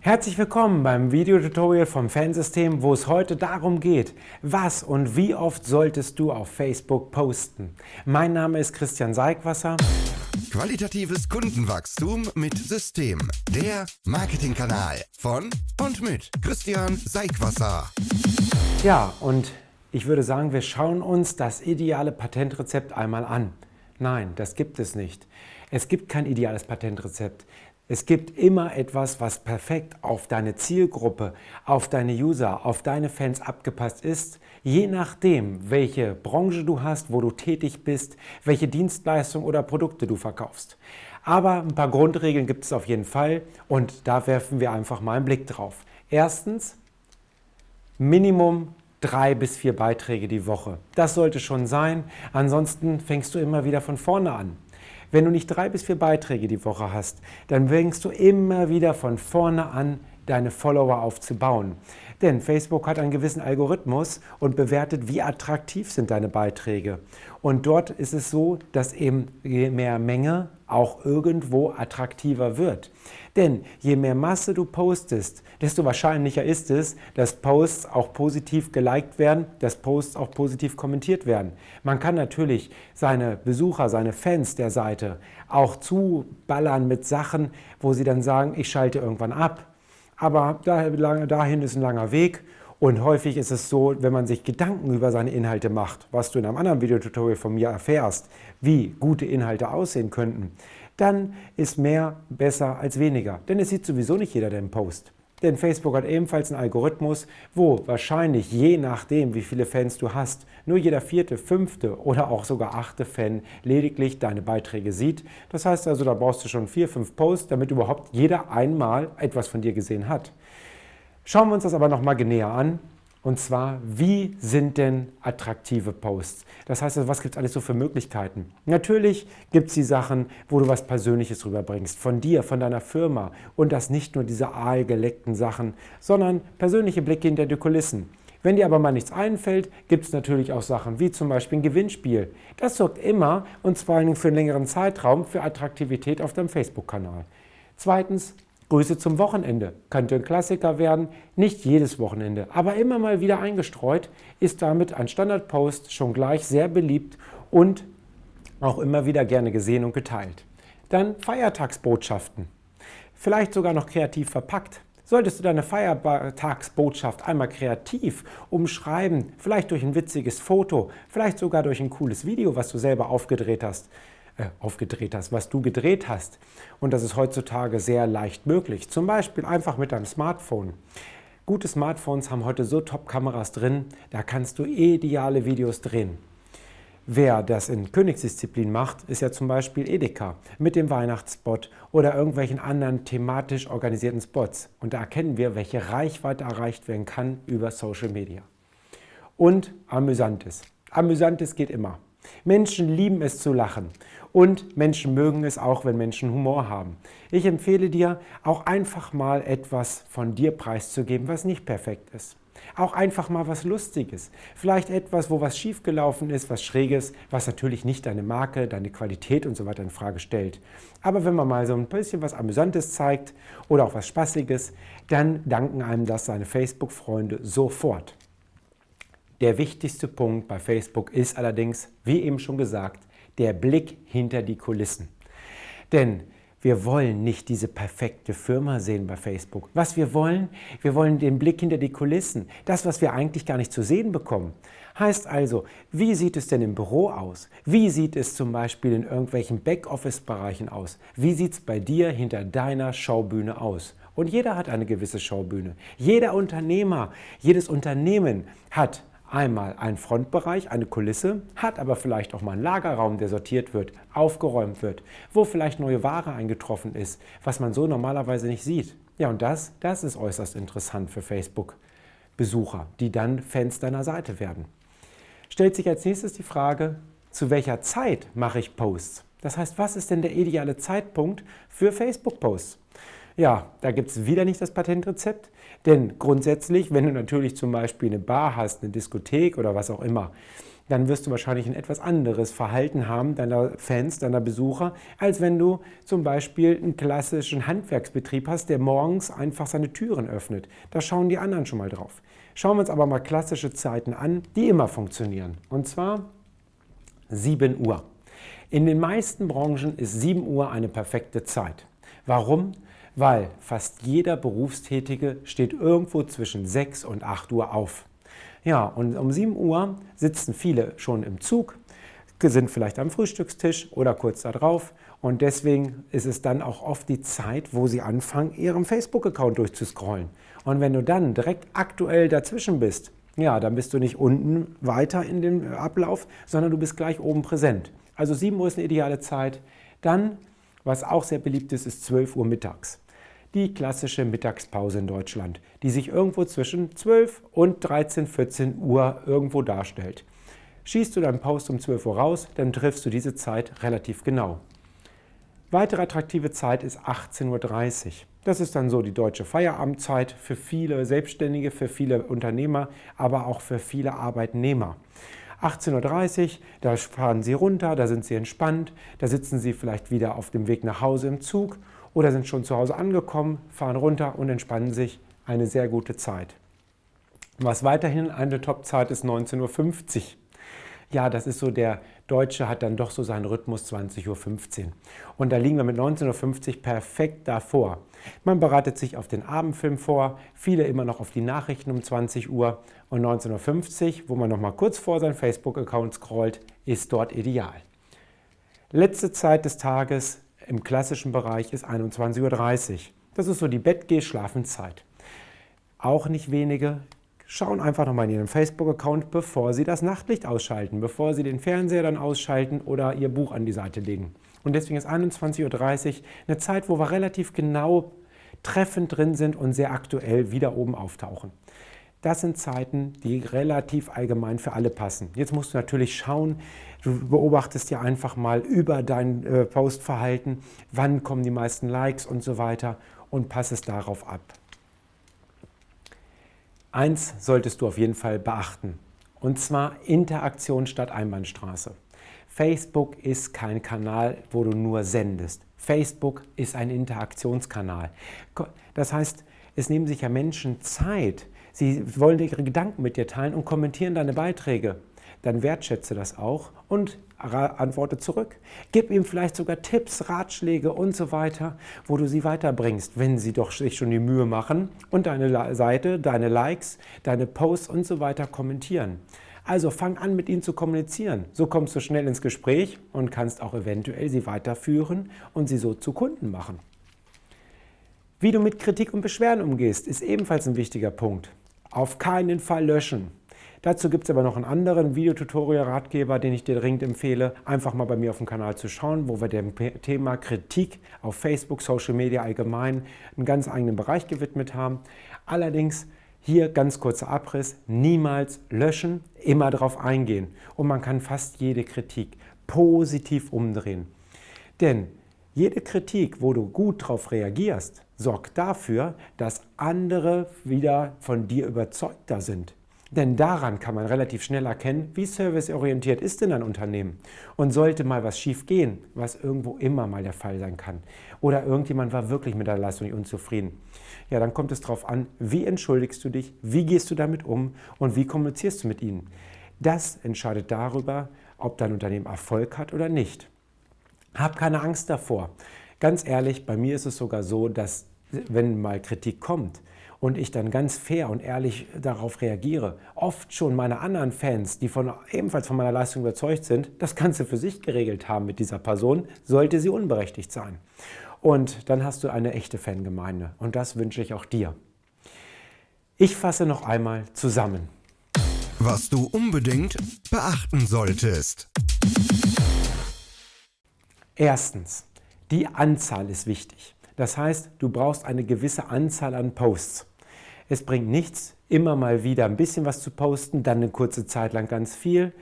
Herzlich willkommen beim Videotutorial vom Fansystem, wo es heute darum geht, was und wie oft solltest du auf Facebook posten. Mein Name ist Christian Seigwasser. Qualitatives Kundenwachstum mit System. Der Marketingkanal von und mit Christian Seigwasser. Ja, und ich würde sagen, wir schauen uns das ideale Patentrezept einmal an. Nein, das gibt es nicht. Es gibt kein ideales Patentrezept. Es gibt immer etwas, was perfekt auf deine Zielgruppe, auf deine User, auf deine Fans abgepasst ist, je nachdem, welche Branche du hast, wo du tätig bist, welche Dienstleistung oder Produkte du verkaufst. Aber ein paar Grundregeln gibt es auf jeden Fall und da werfen wir einfach mal einen Blick drauf. Erstens, Minimum drei bis vier Beiträge die Woche. Das sollte schon sein, ansonsten fängst du immer wieder von vorne an. Wenn du nicht drei bis vier Beiträge die Woche hast, dann fängst du immer wieder von vorne an, deine Follower aufzubauen. Denn Facebook hat einen gewissen Algorithmus und bewertet, wie attraktiv sind deine Beiträge. Und dort ist es so, dass eben je mehr Menge auch irgendwo attraktiver wird. Denn je mehr Masse du postest, desto wahrscheinlicher ist es, dass Posts auch positiv geliked werden, dass Posts auch positiv kommentiert werden. Man kann natürlich seine Besucher, seine Fans der Seite auch zuballern mit Sachen, wo sie dann sagen, ich schalte irgendwann ab. Aber dahin ist ein langer Weg und häufig ist es so, wenn man sich Gedanken über seine Inhalte macht, was du in einem anderen Videotutorial von mir erfährst, wie gute Inhalte aussehen könnten, dann ist mehr besser als weniger. Denn es sieht sowieso nicht jeder den Post. Denn Facebook hat ebenfalls einen Algorithmus, wo wahrscheinlich je nachdem, wie viele Fans du hast, nur jeder vierte, fünfte oder auch sogar achte Fan lediglich deine Beiträge sieht. Das heißt also, da brauchst du schon vier, fünf Posts, damit überhaupt jeder einmal etwas von dir gesehen hat. Schauen wir uns das aber nochmal genäher an. Und zwar, wie sind denn attraktive Posts? Das heißt, was gibt es alles so für Möglichkeiten? Natürlich gibt es die Sachen, wo du was Persönliches rüberbringst, von dir, von deiner Firma. Und das nicht nur diese aalgeleckten Sachen, sondern persönliche Blicke hinter die Kulissen. Wenn dir aber mal nichts einfällt, gibt es natürlich auch Sachen wie zum Beispiel ein Gewinnspiel. Das sorgt immer, und zwar für einen längeren Zeitraum, für Attraktivität auf deinem Facebook-Kanal. Zweitens, Grüße zum Wochenende könnte ein Klassiker werden, nicht jedes Wochenende, aber immer mal wieder eingestreut, ist damit ein Standardpost schon gleich sehr beliebt und auch immer wieder gerne gesehen und geteilt. Dann Feiertagsbotschaften, vielleicht sogar noch kreativ verpackt. Solltest du deine Feiertagsbotschaft einmal kreativ umschreiben, vielleicht durch ein witziges Foto, vielleicht sogar durch ein cooles Video, was du selber aufgedreht hast, aufgedreht hast, was du gedreht hast. Und das ist heutzutage sehr leicht möglich. Zum Beispiel einfach mit deinem Smartphone. Gute Smartphones haben heute so Top-Kameras drin, da kannst du ideale Videos drehen. Wer das in Königsdisziplin macht, ist ja zum Beispiel Edeka mit dem Weihnachtsspot oder irgendwelchen anderen thematisch organisierten Spots. Und da erkennen wir, welche Reichweite erreicht werden kann über Social Media. Und Amüsantes. Amüsantes geht immer. Menschen lieben es zu lachen und Menschen mögen es auch, wenn Menschen Humor haben. Ich empfehle dir, auch einfach mal etwas von dir preiszugeben, was nicht perfekt ist. Auch einfach mal was Lustiges. Vielleicht etwas, wo was schiefgelaufen ist, was Schräges, was natürlich nicht deine Marke, deine Qualität und so weiter in Frage stellt. Aber wenn man mal so ein bisschen was Amüsantes zeigt oder auch was Spaßiges, dann danken einem das seine Facebook-Freunde sofort. Der wichtigste Punkt bei Facebook ist allerdings, wie eben schon gesagt, der Blick hinter die Kulissen. Denn wir wollen nicht diese perfekte Firma sehen bei Facebook. Was wir wollen, wir wollen den Blick hinter die Kulissen. Das, was wir eigentlich gar nicht zu sehen bekommen. Heißt also, wie sieht es denn im Büro aus? Wie sieht es zum Beispiel in irgendwelchen Backoffice-Bereichen aus? Wie sieht es bei dir hinter deiner Schaubühne aus? Und jeder hat eine gewisse Schaubühne. Jeder Unternehmer, jedes Unternehmen hat einmal einen Frontbereich, eine Kulisse, hat aber vielleicht auch mal einen Lagerraum, der sortiert wird, aufgeräumt wird, wo vielleicht neue Ware eingetroffen ist, was man so normalerweise nicht sieht. Ja, und das, das ist äußerst interessant für Facebook-Besucher, die dann Fans deiner Seite werden. Stellt sich als nächstes die Frage, zu welcher Zeit mache ich Posts? Das heißt, was ist denn der ideale Zeitpunkt für Facebook-Posts? Ja, da gibt es wieder nicht das Patentrezept, denn grundsätzlich, wenn du natürlich zum Beispiel eine Bar hast, eine Diskothek oder was auch immer, dann wirst du wahrscheinlich ein etwas anderes Verhalten haben deiner Fans, deiner Besucher, als wenn du zum Beispiel einen klassischen Handwerksbetrieb hast, der morgens einfach seine Türen öffnet. Da schauen die anderen schon mal drauf. Schauen wir uns aber mal klassische Zeiten an, die immer funktionieren. Und zwar 7 Uhr. In den meisten Branchen ist 7 Uhr eine perfekte Zeit. Warum? Weil fast jeder Berufstätige steht irgendwo zwischen 6 und 8 Uhr auf. Ja, und um 7 Uhr sitzen viele schon im Zug, sind vielleicht am Frühstückstisch oder kurz darauf. Und deswegen ist es dann auch oft die Zeit, wo sie anfangen, ihren Facebook-Account durchzuscrollen. Und wenn du dann direkt aktuell dazwischen bist, ja, dann bist du nicht unten weiter in dem Ablauf, sondern du bist gleich oben präsent. Also 7 Uhr ist eine ideale Zeit. Dann, was auch sehr beliebt ist, ist 12 Uhr mittags. Die klassische Mittagspause in Deutschland, die sich irgendwo zwischen 12 und 13, 14 Uhr irgendwo darstellt. Schießt du deinen Post um 12 Uhr raus, dann triffst du diese Zeit relativ genau. Weitere attraktive Zeit ist 18.30 Uhr. Das ist dann so die deutsche Feierabendzeit für viele Selbstständige, für viele Unternehmer, aber auch für viele Arbeitnehmer. 18.30 Uhr, da fahren Sie runter, da sind Sie entspannt, da sitzen Sie vielleicht wieder auf dem Weg nach Hause im Zug oder sind schon zu Hause angekommen, fahren runter und entspannen sich. Eine sehr gute Zeit. Was weiterhin eine Top-Zeit ist 19.50 Uhr. Ja, das ist so, der Deutsche hat dann doch so seinen Rhythmus 20.15 Uhr. Und da liegen wir mit 19.50 Uhr perfekt davor. Man bereitet sich auf den Abendfilm vor, viele immer noch auf die Nachrichten um 20 Uhr und 19.50 Uhr, wo man noch mal kurz vor seinen Facebook-Account scrollt, ist dort ideal. Letzte Zeit des Tages im klassischen Bereich ist 21.30 Uhr. Das ist so die Bettgeh-Schlafenzeit. Auch nicht wenige schauen einfach nochmal in ihren Facebook-Account, bevor sie das Nachtlicht ausschalten, bevor sie den Fernseher dann ausschalten oder ihr Buch an die Seite legen. Und deswegen ist 21.30 Uhr eine Zeit, wo wir relativ genau treffend drin sind und sehr aktuell wieder oben auftauchen. Das sind Zeiten, die relativ allgemein für alle passen. Jetzt musst du natürlich schauen, du beobachtest ja einfach mal über dein äh, Postverhalten, wann kommen die meisten Likes und so weiter und pass es darauf ab. Eins solltest du auf jeden Fall beachten, und zwar Interaktion statt Einbahnstraße. Facebook ist kein Kanal, wo du nur sendest. Facebook ist ein Interaktionskanal. Das heißt, es nehmen sich ja Menschen Zeit. Sie wollen ihre Gedanken mit dir teilen und kommentieren deine Beiträge. Dann wertschätze das auch und antworte zurück. Gib ihm vielleicht sogar Tipps, Ratschläge und so weiter, wo du sie weiterbringst, wenn sie doch sich schon die Mühe machen und deine Seite, deine Likes, deine Posts und so weiter kommentieren. Also fang an, mit ihnen zu kommunizieren. So kommst du schnell ins Gespräch und kannst auch eventuell sie weiterführen und sie so zu Kunden machen. Wie du mit Kritik und Beschwerden umgehst, ist ebenfalls ein wichtiger Punkt. Auf keinen Fall löschen. Dazu gibt es aber noch einen anderen Videotutorial-Ratgeber, den ich dir dringend empfehle, einfach mal bei mir auf dem Kanal zu schauen, wo wir dem Thema Kritik auf Facebook, Social Media allgemein einen ganz eigenen Bereich gewidmet haben. Allerdings hier ganz kurzer Abriss, niemals löschen, immer darauf eingehen. Und man kann fast jede Kritik positiv umdrehen. Denn jede Kritik, wo du gut darauf reagierst, sorgt dafür, dass andere wieder von dir überzeugter sind. Denn daran kann man relativ schnell erkennen, wie serviceorientiert ist denn ein Unternehmen. Und sollte mal was schief gehen, was irgendwo immer mal der Fall sein kann, oder irgendjemand war wirklich mit der Leistung nicht unzufrieden, ja, dann kommt es darauf an, wie entschuldigst du dich, wie gehst du damit um und wie kommunizierst du mit ihnen. Das entscheidet darüber, ob dein Unternehmen Erfolg hat oder nicht. Hab keine Angst davor. Ganz ehrlich, bei mir ist es sogar so, dass wenn mal Kritik kommt, und ich dann ganz fair und ehrlich darauf reagiere, oft schon meine anderen Fans, die von, ebenfalls von meiner Leistung überzeugt sind, das Ganze für sich geregelt haben mit dieser Person, sollte sie unberechtigt sein. Und dann hast du eine echte Fangemeinde und das wünsche ich auch dir. Ich fasse noch einmal zusammen. Was du unbedingt beachten solltest. Erstens, die Anzahl ist wichtig. Das heißt, du brauchst eine gewisse Anzahl an Posts. Es bringt nichts, immer mal wieder ein bisschen was zu posten, dann eine kurze Zeit lang ganz viel.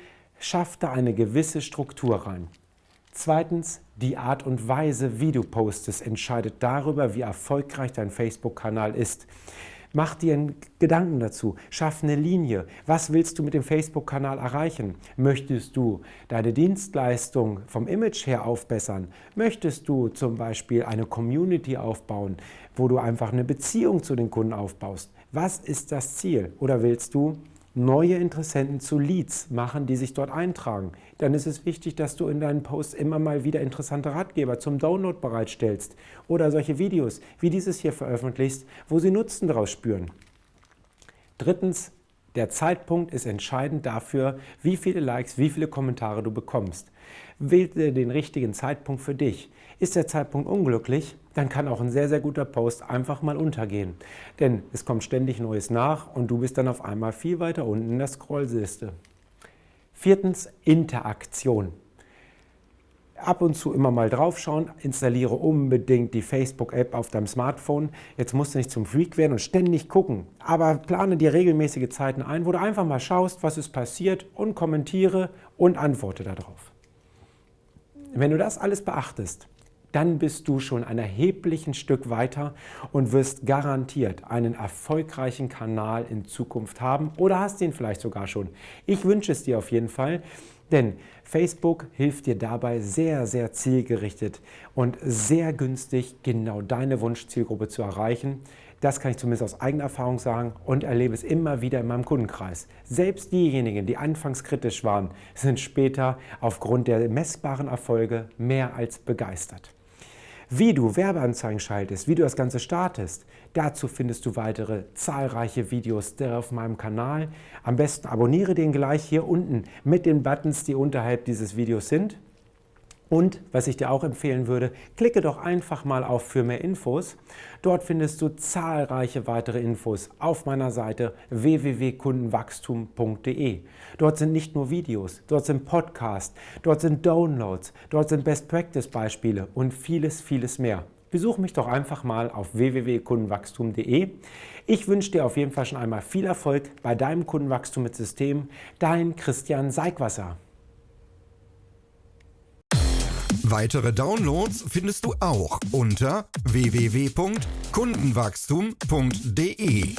Schaff da eine gewisse Struktur rein. Zweitens, die Art und Weise, wie du postest, entscheidet darüber, wie erfolgreich dein Facebook-Kanal ist. Mach dir einen Gedanken dazu, schaff eine Linie. Was willst du mit dem Facebook-Kanal erreichen? Möchtest du deine Dienstleistung vom Image her aufbessern? Möchtest du zum Beispiel eine Community aufbauen, wo du einfach eine Beziehung zu den Kunden aufbaust? Was ist das Ziel? Oder willst du neue Interessenten zu Leads machen, die sich dort eintragen. Dann ist es wichtig, dass du in deinen Posts immer mal wieder interessante Ratgeber zum Download bereitstellst oder solche Videos wie dieses hier veröffentlichst, wo sie Nutzen daraus spüren. Drittens, der Zeitpunkt ist entscheidend dafür, wie viele Likes, wie viele Kommentare du bekommst. Wähle den richtigen Zeitpunkt für dich. Ist der Zeitpunkt unglücklich, dann kann auch ein sehr, sehr guter Post einfach mal untergehen. Denn es kommt ständig Neues nach und du bist dann auf einmal viel weiter unten in der Scrollliste. Viertens, Interaktion. Ab und zu immer mal draufschauen, installiere unbedingt die Facebook-App auf deinem Smartphone. Jetzt musst du nicht zum Freak werden und ständig gucken, aber plane dir regelmäßige Zeiten ein, wo du einfach mal schaust, was ist passiert und kommentiere und antworte darauf. Wenn du das alles beachtest, dann bist du schon ein erheblichen Stück weiter und wirst garantiert einen erfolgreichen Kanal in Zukunft haben oder hast ihn vielleicht sogar schon. Ich wünsche es dir auf jeden Fall, denn Facebook hilft dir dabei sehr, sehr zielgerichtet und sehr günstig genau deine Wunschzielgruppe zu erreichen. Das kann ich zumindest aus eigener Erfahrung sagen und erlebe es immer wieder in meinem Kundenkreis. Selbst diejenigen, die anfangs kritisch waren, sind später aufgrund der messbaren Erfolge mehr als begeistert. Wie du Werbeanzeigen schaltest, wie du das Ganze startest, dazu findest du weitere zahlreiche Videos auf meinem Kanal. Am besten abonniere den gleich hier unten mit den Buttons, die unterhalb dieses Videos sind. Und was ich dir auch empfehlen würde, klicke doch einfach mal auf für mehr Infos. Dort findest du zahlreiche weitere Infos auf meiner Seite www.kundenwachstum.de. Dort sind nicht nur Videos, dort sind Podcasts, dort sind Downloads, dort sind Best Practice Beispiele und vieles, vieles mehr. Besuch mich doch einfach mal auf www.kundenwachstum.de. Ich wünsche dir auf jeden Fall schon einmal viel Erfolg bei deinem Kundenwachstum mit System. Dein Christian Seigwasser. Weitere Downloads findest du auch unter www.kundenwachstum.de.